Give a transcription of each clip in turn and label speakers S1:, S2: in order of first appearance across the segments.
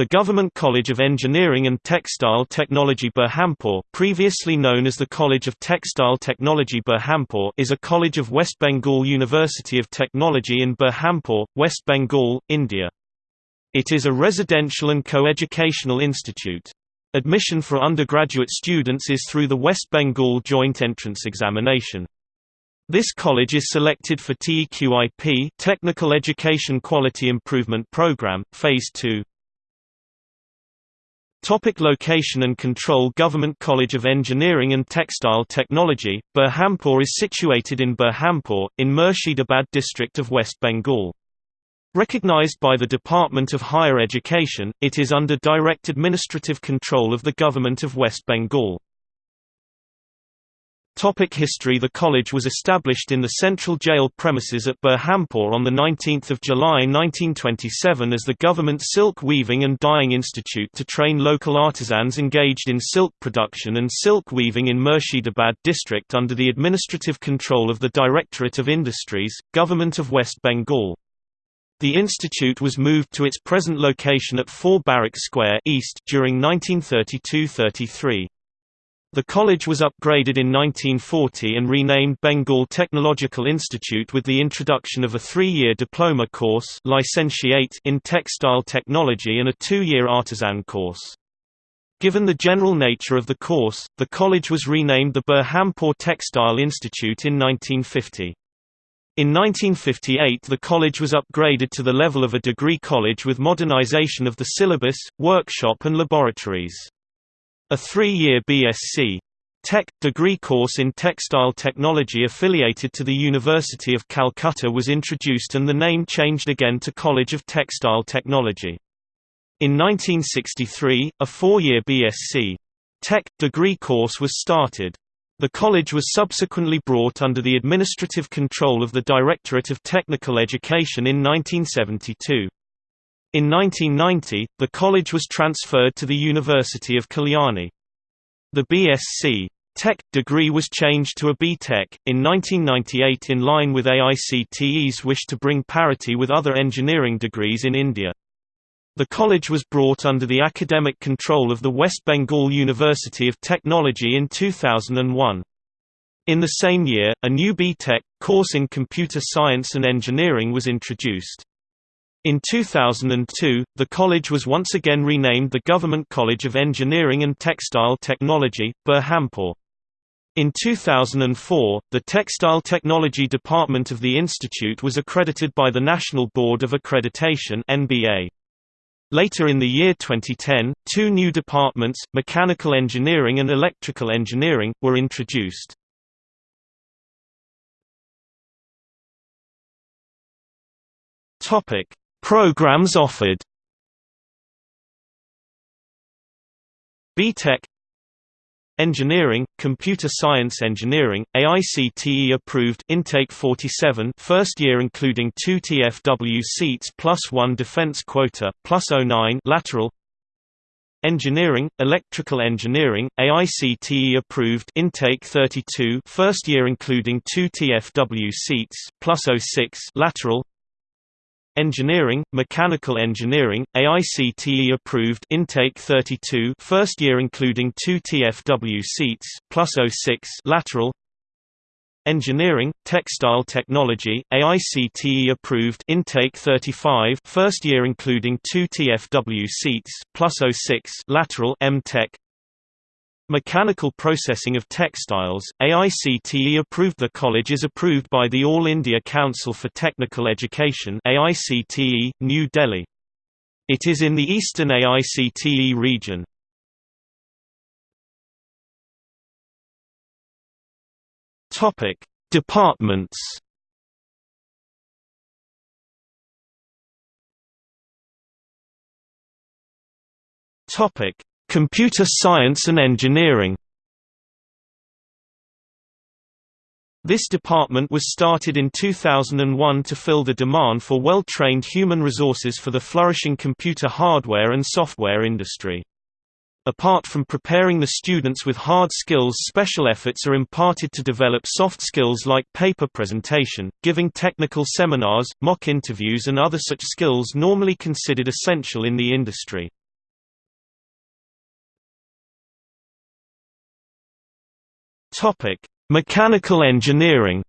S1: The Government College of Engineering and Textile Technology Berhampur previously known as the College of Textile Technology Berhampur is a college of West Bengal University of Technology in Berhampur, West Bengal, India. It is a residential and co-educational institute. Admission for undergraduate students is through the West Bengal Joint Entrance Examination. This college is selected for TEQIP Technical Education Quality Improvement Program, Phase 2. Topic location and control Government College of Engineering and Textile Technology, Berhampur is situated in Berhampur, in Murshidabad district of West Bengal. Recognized by the Department of Higher Education, it is under direct administrative control of the Government of West Bengal. Topic history The college was established in the central jail premises at Berhampur on 19 July 1927 as the Government Silk Weaving and Dyeing Institute to train local artisans engaged in silk production and silk weaving in Murshidabad district under the administrative control of the Directorate of Industries, Government of West Bengal. The institute was moved to its present location at 4 Barrack Square East during 1932–33. The college was upgraded in 1940 and renamed Bengal Technological Institute with the introduction of a three-year diploma course licentiate in textile technology and a two-year artisan course. Given the general nature of the course, the college was renamed the Berhampur Textile Institute in 1950. In 1958 the college was upgraded to the level of a degree college with modernization of the syllabus, workshop and laboratories. A three-year BSc. Tech degree course in textile technology affiliated to the University of Calcutta was introduced and the name changed again to College of Textile Technology. In 1963, a four-year BSc. Tech degree course was started. The college was subsequently brought under the administrative control of the Directorate of Technical Education in 1972. In 1990, the college was transferred to the University of Kalyani. The BSc. Tech degree was changed to a B.Tech, in 1998 in line with AICTE's wish to bring parity with other engineering degrees in India. The college was brought under the academic control of the West Bengal University of Technology in 2001. In the same year, a new B.Tech, course in computer science and engineering was introduced. In 2002, the college was once again renamed the Government College of Engineering and Textile Technology, Berhampur. In 2004, the Textile Technology Department of the institute was accredited by the National Board of Accreditation NBA. Later in the year 2010, two new departments, Mechanical Engineering and Electrical Engineering, were introduced. Topic: Programs offered. BTech Engineering, Computer Science Engineering, AICTE approved Intake 47 first year including 2 TFW seats plus 1 defense quota, plus 09 lateral. Engineering, Electrical Engineering, AICTE approved Intake 32 first year including 2 TFW seats, plus 06 lateral Engineering, Mechanical Engineering, AICTE approved Intake 32 first year including 2 TFW seats, plus 06 lateral. Engineering, Textile Technology, AICTE approved Intake 35 first year including 2 TFW seats, plus 06 lateral M.Tech Mechanical Processing of Textiles, AICTE approved The college is approved by the All India Council for Technical Education AICTE, New Delhi. It is in the eastern AICTE region. Departments Topic Computer Science and Engineering This department was started in 2001 to fill the demand for well-trained human resources for the flourishing computer hardware and software industry. Apart from preparing the students with hard skills special efforts are imparted to develop soft skills like paper presentation, giving technical seminars, mock interviews and other such skills normally considered essential in the industry. Topic: Mechanical engineering.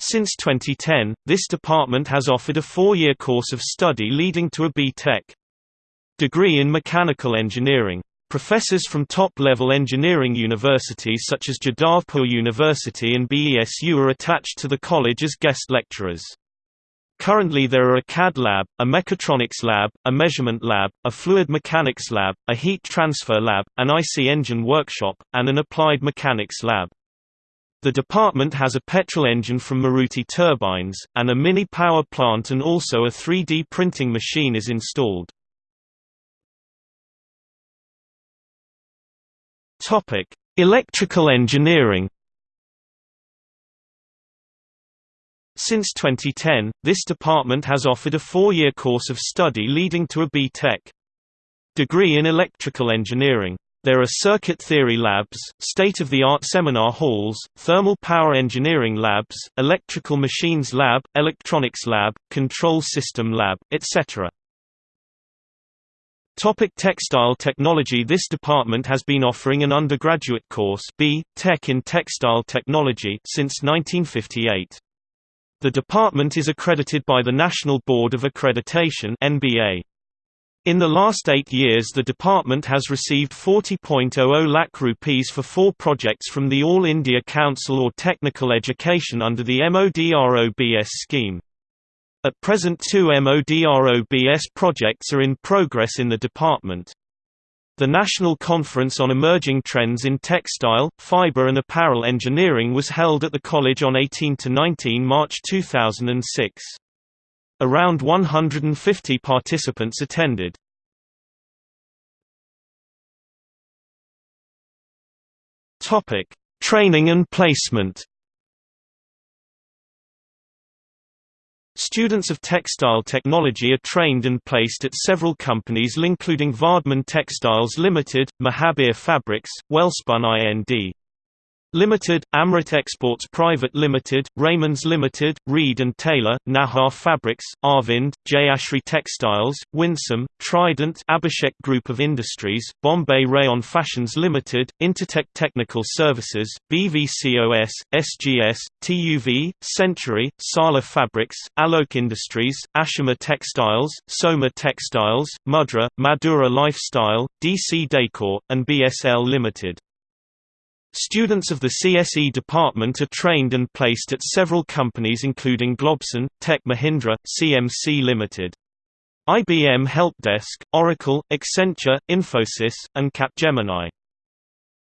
S1: Since 2010, this department has offered a four-year course of study leading to a B.Tech degree in mechanical engineering. Professors from top-level engineering universities such as Jadavpur University and BESU are attached to the college as guest lecturers. Currently there are a CAD lab, a mechatronics lab, a measurement lab, a fluid mechanics lab, a heat transfer lab, an IC engine workshop, and an applied mechanics lab. The department has a petrol engine from Maruti Turbines, and a mini power plant and also a 3D printing machine is installed. Electrical engineering. Since 2010, this department has offered a four-year course of study leading to a B.Tech degree in electrical engineering. There are circuit theory labs, state-of-the-art seminar halls, thermal power engineering labs, electrical machines lab, electronics lab, control system lab, etc. Topic textile technology This department has been offering an undergraduate course B. Tech in Textile Technology since 1958. The department is accredited by the National Board of Accreditation NBA. In the last eight years the department has received 40.00 lakh rupees for four projects from the All India Council or Technical Education under the MODROBS scheme. At present two MODROBS projects are in progress in the department. The National Conference on Emerging Trends in Textile, Fiber and Apparel Engineering was held at the college on 18–19 March 2006. Around 150 participants attended. Training and placement Students of textile technology are trained and placed at several companies including Vardhman Textiles Limited, Mahabir Fabrics, Welspun Ind. Limited, Amrit Exports Private Limited, Raymonds Limited, Reid and Taylor, Nahar Fabrics, Arvind, Jayashri Textiles, Winsome, Trident Abhishek Group of Industries, Bombay Rayon Fashions Limited, Intertech Technical Services, BVCOS, SGS, TUV, Century, Sala Fabrics, Alok Industries, Ashima Textiles, Soma Textiles, Mudra, Madura Lifestyle, DC Decor, and BSL Limited. Students of the CSE department are trained and placed at several companies including Globson, Tech Mahindra, CMC Limited. IBM Helpdesk, Oracle, Accenture, Infosys, and Capgemini.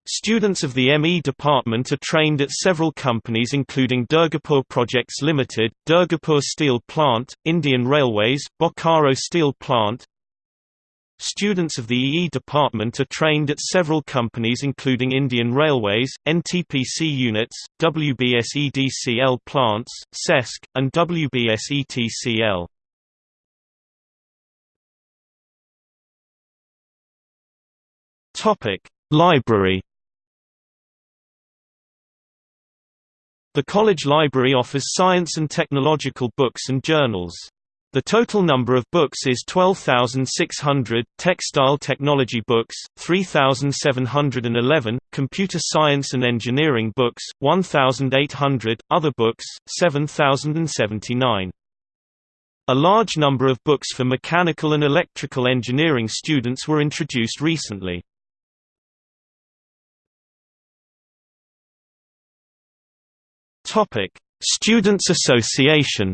S1: Students of the ME department are trained at several companies including Durgapur Projects Limited, Durgapur Steel Plant, Indian Railways, Bokaro Steel Plant, Students of the EE department are trained at several companies including Indian Railways, NTPC units, WBSEDCL plants, CESC, and WBSETCL. Library The college library offers science and technological books and journals. The total number of books is 12,600, textile technology books, 3,711, computer science and engineering books, 1,800, other books, 7,079. A large number of books for mechanical and electrical engineering students were introduced recently. Students Association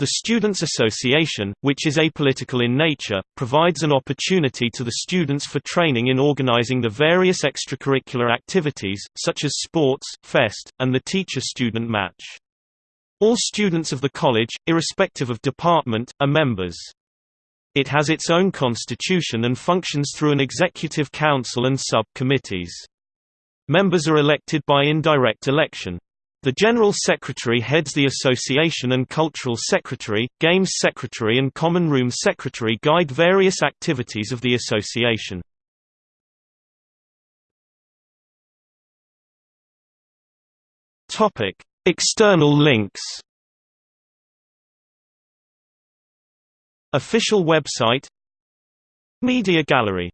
S1: The Students' Association, which is apolitical in nature, provides an opportunity to the students for training in organizing the various extracurricular activities, such as sports, fest, and the teacher-student match. All students of the college, irrespective of department, are members. It has its own constitution and functions through an executive council and sub-committees. Members are elected by indirect election. The General Secretary heads the association and Cultural Secretary, Games Secretary and Common Room Secretary guide various activities of the association. External links. Official website. Media Gallery